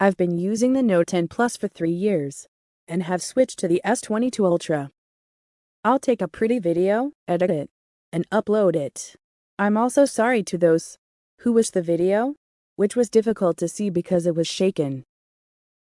I've been using the Note 10 Plus for three years and have switched to the S22 Ultra. I'll take a pretty video, edit it, and upload it. I'm also sorry to those who wish the video, which was difficult to see because it was shaken.